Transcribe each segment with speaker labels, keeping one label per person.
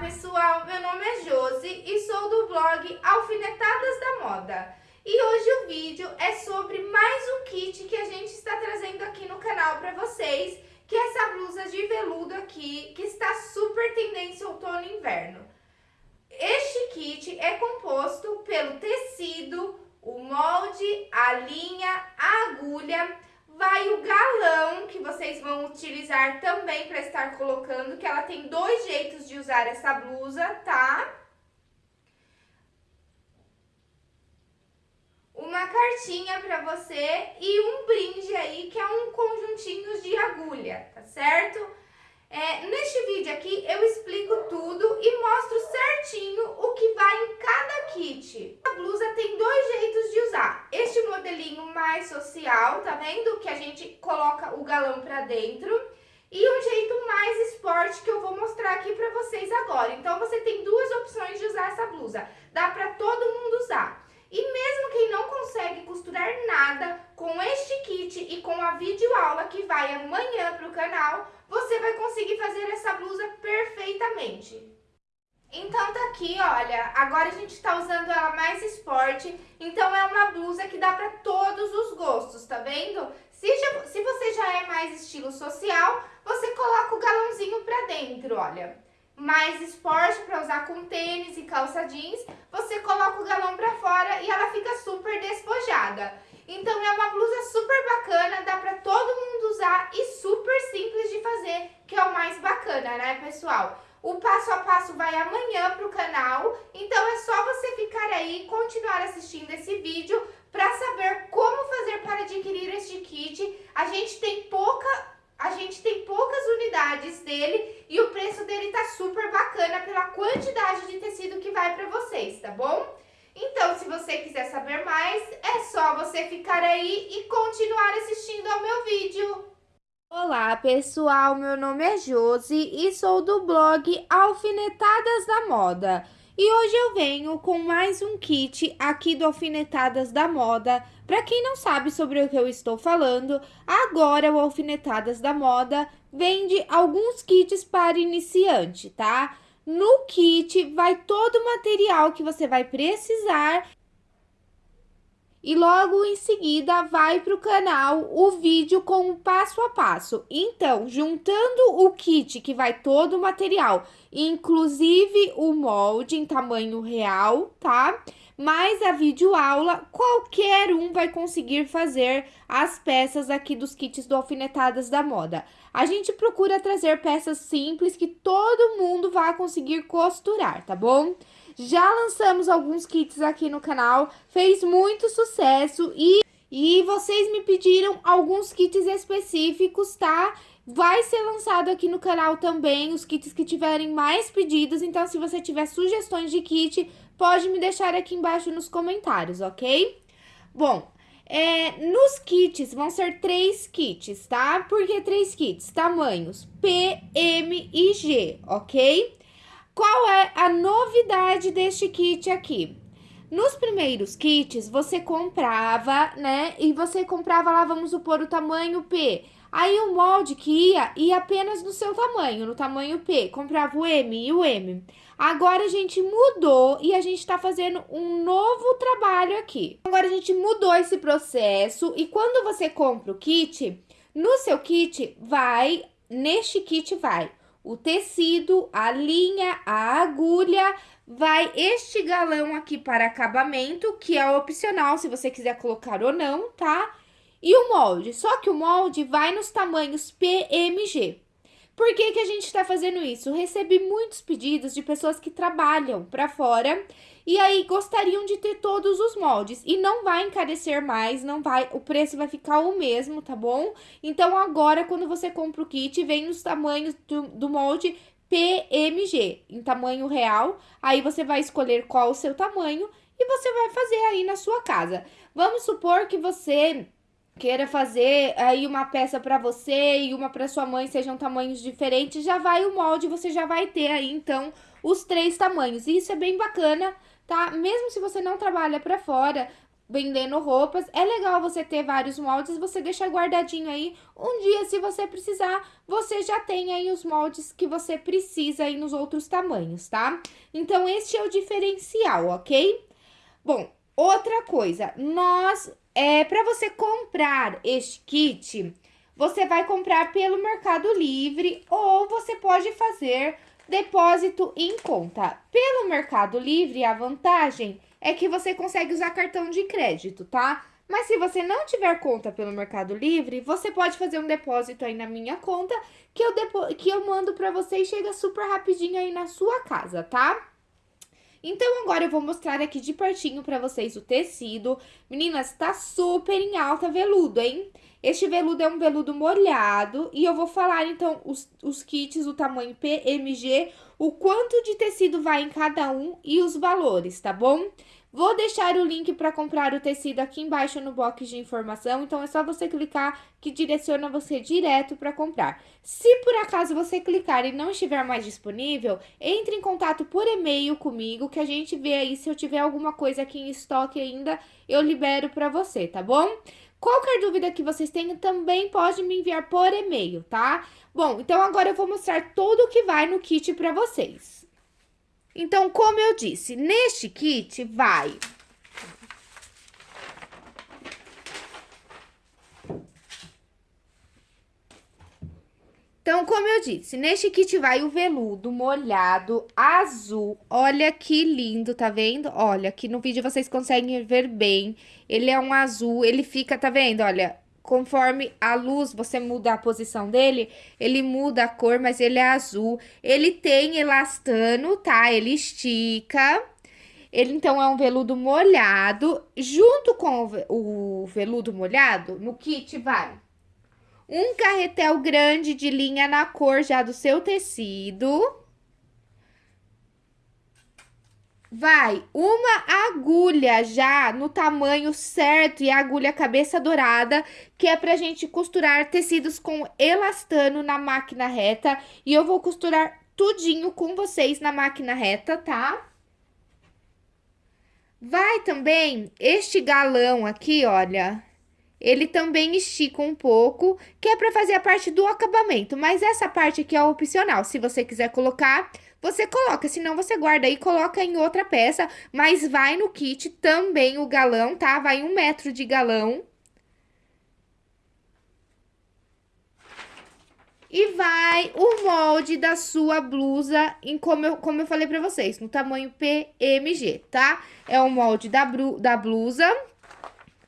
Speaker 1: pessoal, meu nome é Josi e sou do blog Alfinetadas da Moda. E hoje o vídeo é sobre mais um kit que a gente está trazendo aqui no canal para vocês, que é essa blusa de veludo aqui, que está super tendência outono e inverno. Este kit é composto pelo tecido, o molde, a linha, a agulha, vai o galão, que vocês vão utilizar também para estar colocando, que ela tem dois jeitos de usar essa blusa, tá? Uma cartinha para você e um brinde aí, que é um conjuntinho de agulha, tá certo? É, neste vídeo aqui eu explico tudo e mostro certinho o que vai em cada kit. A blusa tem dois jeitos de usar. Este modelinho mais social, tá vendo? Que a gente coloca o galão pra dentro. E um jeito mais esporte que eu vou mostrar aqui pra vocês agora. Então você tem duas opções de usar essa blusa. Dá pra todo mundo usar. E mesmo quem não consegue costurar nada com este kit e com a videoaula que vai amanhã para o canal, você vai conseguir fazer essa blusa perfeitamente. Então tá aqui, olha, agora a gente tá usando ela mais esporte, então é uma blusa que dá para todos os gostos, tá vendo? Se, já, se você já é mais estilo social, você coloca o galãozinho pra dentro, olha mais esporte para usar com tênis e calça jeans, você coloca o galão para fora e ela fica super despojada. Então é uma blusa super bacana, dá para todo mundo usar e super simples de fazer, que é o mais bacana, né, pessoal? O passo a passo vai amanhã pro canal, então é só você ficar aí e continuar assistindo esse vídeo para saber como fazer para adquirir este kit. A gente tem pouca a gente tem poucas unidades dele e o preço dele tá super bacana pela quantidade de tecido que vai para vocês, tá bom? Então, se você quiser saber só você ficar aí e continuar assistindo ao meu vídeo. Olá, pessoal! Meu nome é Josi e sou do blog Alfinetadas da Moda. E hoje eu venho com mais um kit aqui do Alfinetadas da Moda. Para quem não sabe sobre o que eu estou falando, agora o Alfinetadas da Moda vende alguns kits para iniciante, tá? No kit vai todo o material que você vai precisar e logo em seguida vai para o canal o vídeo com o passo a passo. Então, juntando o kit que vai todo o material, inclusive o molde em tamanho real, tá? Mais a videoaula, qualquer um vai conseguir fazer as peças aqui dos kits do Alfinetadas da Moda. A gente procura trazer peças simples que todo mundo vai conseguir costurar, tá bom? Já lançamos alguns kits aqui no canal, fez muito sucesso e, e vocês me pediram alguns kits específicos, tá? Vai ser lançado aqui no canal também os kits que tiverem mais pedidos, então se você tiver sugestões de kit, pode me deixar aqui embaixo nos comentários, ok? Bom, é, nos kits vão ser três kits, tá? Por que três kits? Tamanhos P, M e G, ok? Qual é a novidade deste kit aqui? Nos primeiros kits, você comprava, né? E você comprava lá, vamos supor, o tamanho P. Aí o molde que ia, ia apenas no seu tamanho, no tamanho P. Comprava o M e o M. Agora a gente mudou e a gente tá fazendo um novo trabalho aqui. Agora a gente mudou esse processo e quando você compra o kit, no seu kit vai, neste kit vai o tecido, a linha, a agulha, vai este galão aqui para acabamento, que é opcional se você quiser colocar ou não, tá? E o molde, só que o molde vai nos tamanhos PMG. Por que, que a gente está fazendo isso? Recebi muitos pedidos de pessoas que trabalham para fora e aí gostariam de ter todos os moldes. E não vai encarecer mais, não vai, o preço vai ficar o mesmo, tá bom? Então agora quando você compra o kit, vem os tamanhos do, do molde PMG, em tamanho real. Aí você vai escolher qual o seu tamanho e você vai fazer aí na sua casa. Vamos supor que você queira fazer aí uma peça para você e uma para sua mãe sejam tamanhos diferentes, já vai o molde, você já vai ter aí então os três tamanhos. E isso é bem bacana, tá? Mesmo se você não trabalha para fora, vendendo roupas, é legal você ter vários moldes, você deixa guardadinho aí. Um dia, se você precisar, você já tem aí os moldes que você precisa aí nos outros tamanhos, tá? Então, este é o diferencial, ok? Bom, outra coisa, nós, é, para você comprar este kit, você vai comprar pelo Mercado Livre ou você pode fazer depósito em conta. Pelo Mercado Livre, a vantagem é que você consegue usar cartão de crédito, tá? Mas se você não tiver conta pelo Mercado Livre, você pode fazer um depósito aí na minha conta, que eu, que eu mando para você e chega super rapidinho aí na sua casa, tá? Então, agora eu vou mostrar aqui de pertinho para vocês o tecido. Meninas, tá super em alta veludo, hein? Este veludo é um veludo molhado e eu vou falar, então, os, os kits, o tamanho PMG, o quanto de tecido vai em cada um e os valores, tá bom? Vou deixar o link para comprar o tecido aqui embaixo no box de informação, então é só você clicar que direciona você direto para comprar. Se por acaso você clicar e não estiver mais disponível, entre em contato por e-mail comigo que a gente vê aí se eu tiver alguma coisa aqui em estoque ainda, eu libero para você, tá bom? Qualquer dúvida que vocês tenham, também pode me enviar por e-mail, tá? Bom, então agora eu vou mostrar tudo o que vai no kit para vocês. Então, como eu disse, neste kit vai... Então, como eu disse, neste kit vai o veludo molhado azul. Olha que lindo, tá vendo? Olha, aqui no vídeo vocês conseguem ver bem. Ele é um azul, ele fica, tá vendo? Olha, conforme a luz, você muda a posição dele, ele muda a cor, mas ele é azul. Ele tem elastano, tá? Ele estica. Ele, então, é um veludo molhado. Junto com o veludo molhado, no kit vai um carretel grande de linha na cor já do seu tecido. Vai uma agulha já no tamanho certo e a agulha cabeça dourada, que é pra gente costurar tecidos com elastano na máquina reta. E eu vou costurar tudinho com vocês na máquina reta, tá? Vai também este galão aqui, olha, ele também estica um pouco, que é para fazer a parte do acabamento. Mas essa parte aqui é opcional. Se você quiser colocar, você coloca. Se não, você guarda e coloca em outra peça. Mas vai no kit também o galão, tá? Vai um metro de galão. E vai o molde da sua blusa, em como eu, como eu falei pra vocês, no tamanho PMG, tá? É o molde da, da blusa,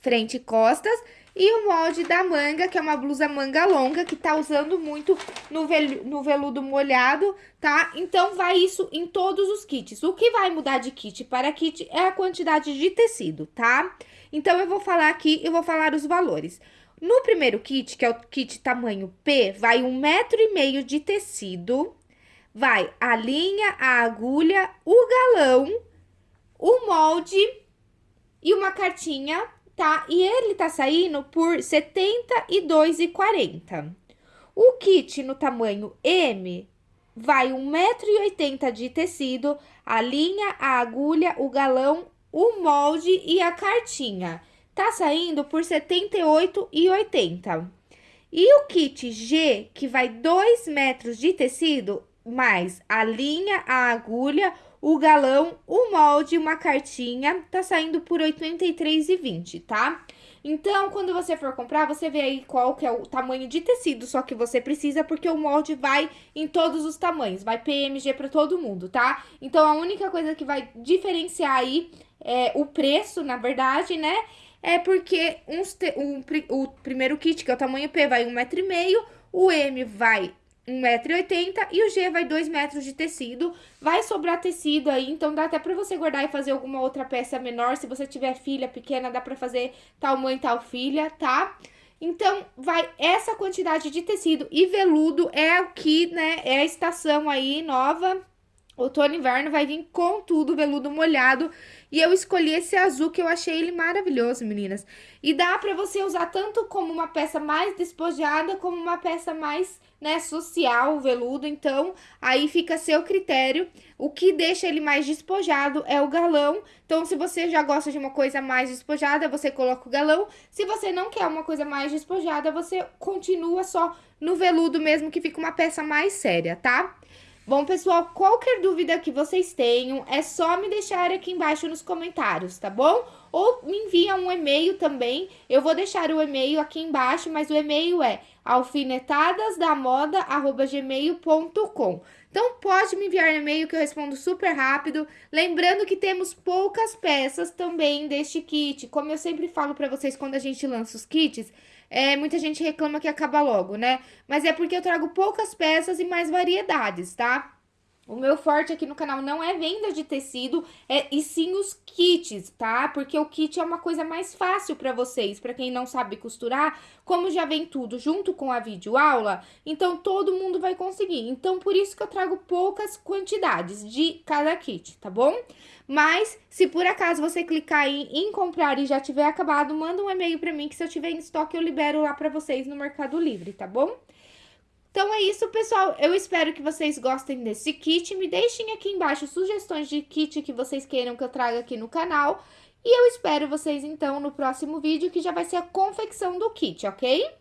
Speaker 1: frente e costas e o molde da manga, que é uma blusa manga longa, que tá usando muito no, vel no veludo molhado, tá? Então, vai isso em todos os kits. O que vai mudar de kit para kit é a quantidade de tecido, tá? Então, eu vou falar aqui, eu vou falar os valores. No primeiro kit, que é o kit tamanho P, vai um metro e meio de tecido, vai a linha, a agulha, o galão, o molde e uma cartinha tá? E ele tá saindo por R$ 72,40. O kit no tamanho M vai 1,80m de tecido, a linha, a agulha, o galão, o molde e a cartinha. Tá saindo por R$ 78,80. E o kit G, que vai 2 metros de tecido, mais a linha, a agulha, o galão, o molde, uma cartinha, tá saindo por R$ 83,20, tá? Então, quando você for comprar, você vê aí qual que é o tamanho de tecido só que você precisa, porque o molde vai em todos os tamanhos, vai PMG para todo mundo, tá? Então, a única coisa que vai diferenciar aí é o preço, na verdade, né? É porque uns te, um, o primeiro kit, que é o tamanho P, vai 1,5m, o M vai 1,80m e o G vai 2 metros de tecido. Vai sobrar tecido aí, então dá até pra você guardar e fazer alguma outra peça menor. Se você tiver filha pequena, dá pra fazer tal mãe, tal filha, tá? Então, vai essa quantidade de tecido e veludo é o que, né, é a estação aí nova Outono e inverno vai vir com tudo, veludo molhado. E eu escolhi esse azul que eu achei ele maravilhoso, meninas. E dá pra você usar tanto como uma peça mais despojada, como uma peça mais, né, social, veludo. Então, aí fica a seu critério. O que deixa ele mais despojado é o galão. Então, se você já gosta de uma coisa mais despojada, você coloca o galão. Se você não quer uma coisa mais despojada, você continua só no veludo mesmo, que fica uma peça mais séria, tá? Bom, pessoal, qualquer dúvida que vocês tenham, é só me deixar aqui embaixo nos comentários, tá bom? Ou me envia um e-mail também, eu vou deixar o e-mail aqui embaixo, mas o e-mail é alfinetadasdamoda.gmail.com Então, pode me enviar e-mail que eu respondo super rápido. Lembrando que temos poucas peças também deste kit. Como eu sempre falo pra vocês quando a gente lança os kits, é, muita gente reclama que acaba logo, né? Mas é porque eu trago poucas peças e mais variedades, tá? O meu forte aqui no canal não é venda de tecido, é, e sim os kits, tá? Porque o kit é uma coisa mais fácil para vocês, para quem não sabe costurar, como já vem tudo junto com a videoaula, então todo mundo vai conseguir. Então, por isso que eu trago poucas quantidades de cada kit, tá bom? Mas, se por acaso você clicar em, em comprar e já tiver acabado, manda um e-mail para mim que se eu tiver em estoque eu libero lá para vocês no Mercado Livre, tá bom? Então é isso, pessoal. Eu espero que vocês gostem desse kit. Me deixem aqui embaixo sugestões de kit que vocês queiram que eu traga aqui no canal. E eu espero vocês, então, no próximo vídeo, que já vai ser a confecção do kit, ok?